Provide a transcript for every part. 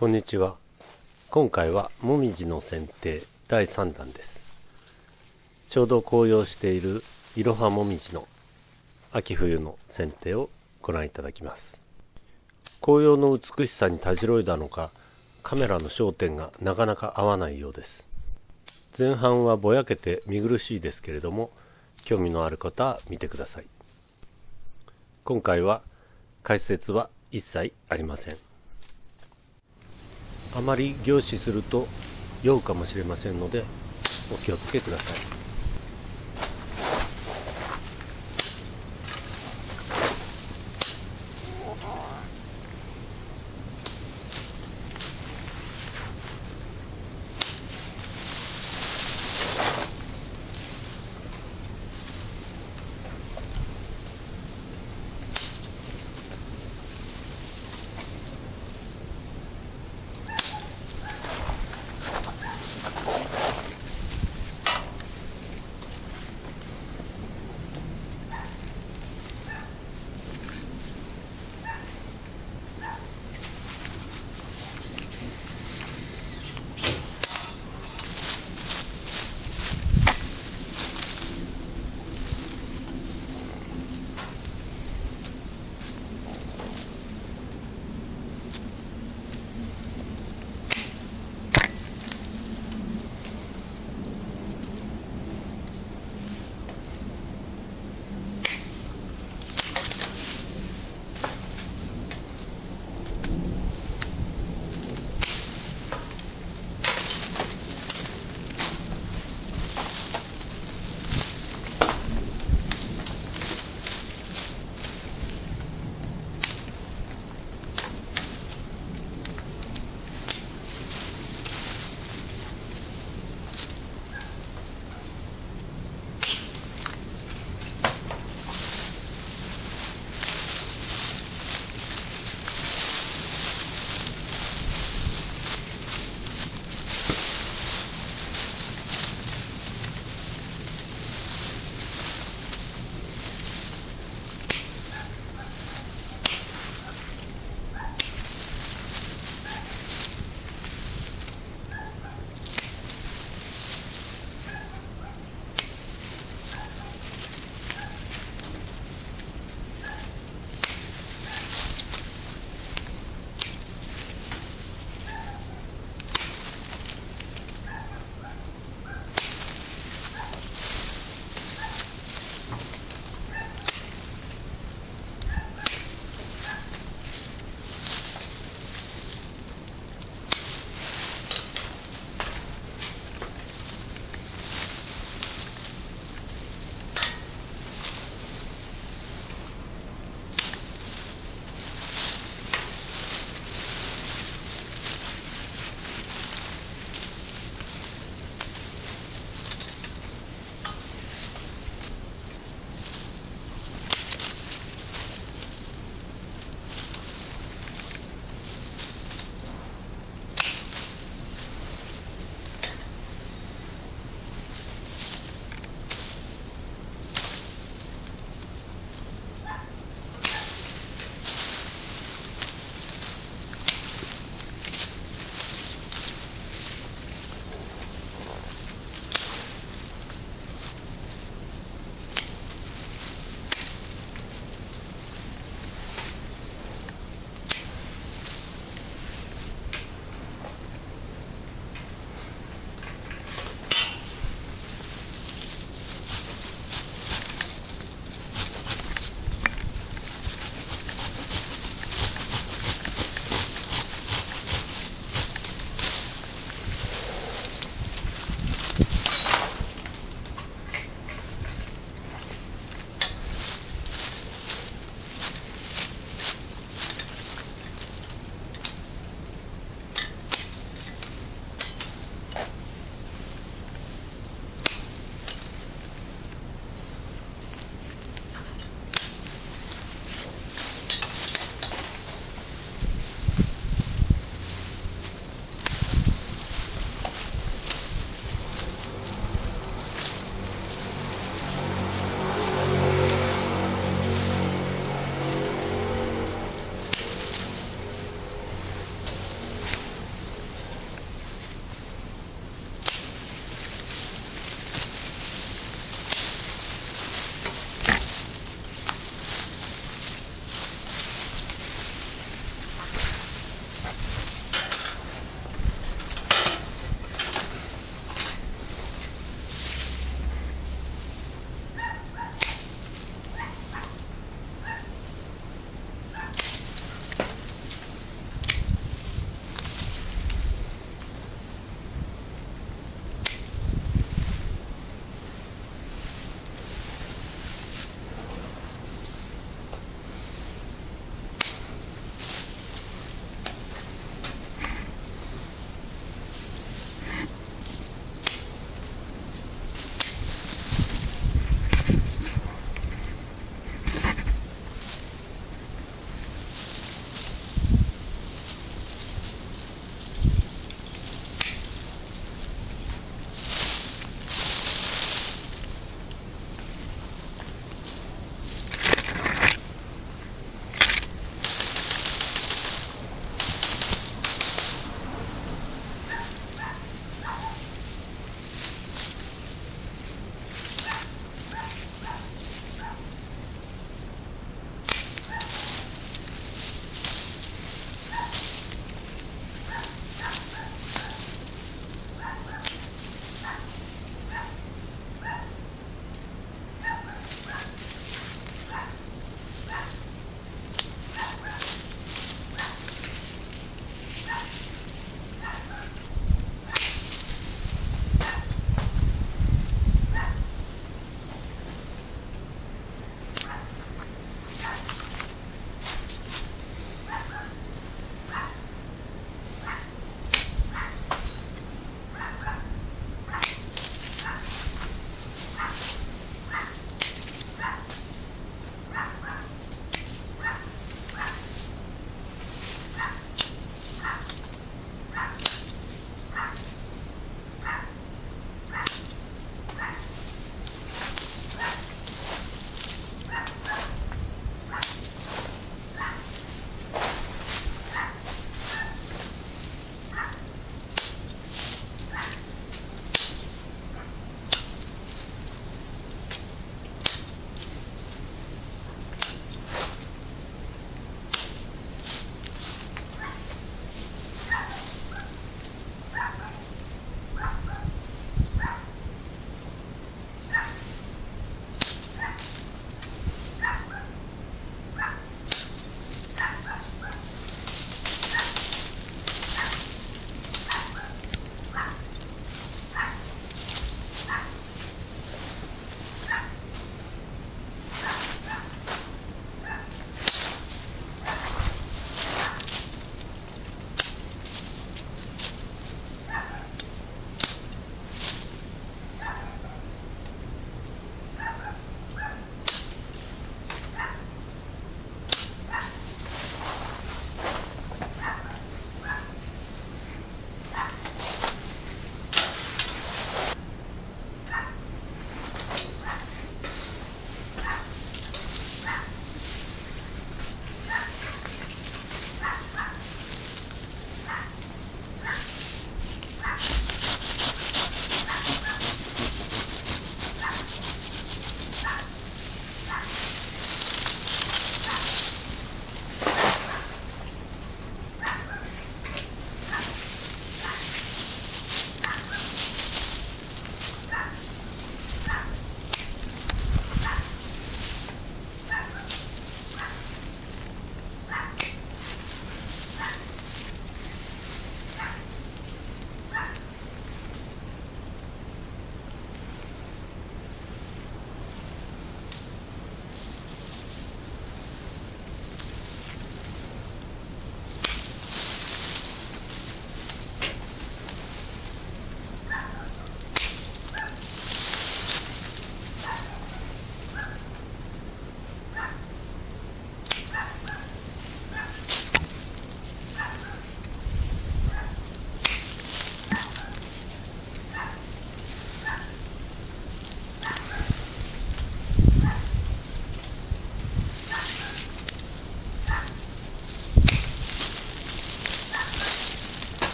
こんにちは。今回はもみじの剪定第3弾です。ちょうど紅葉しているいろはもみじの秋冬の剪定をご覧いただきます。紅葉の美しさにたじろいだのかカメラの焦点がなかなか合わないようです。前半はぼやけて見苦しいですけれども興味のある方は見てください。今回は解説は一切ありません。あまり凝視すると酔うかもしれませんのでお気をつけください。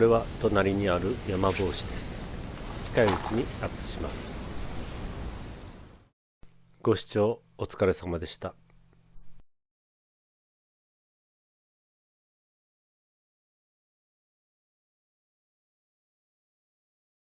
れは隣にある山帽子です。近いうちにアップします。ご視聴お疲れ様でした。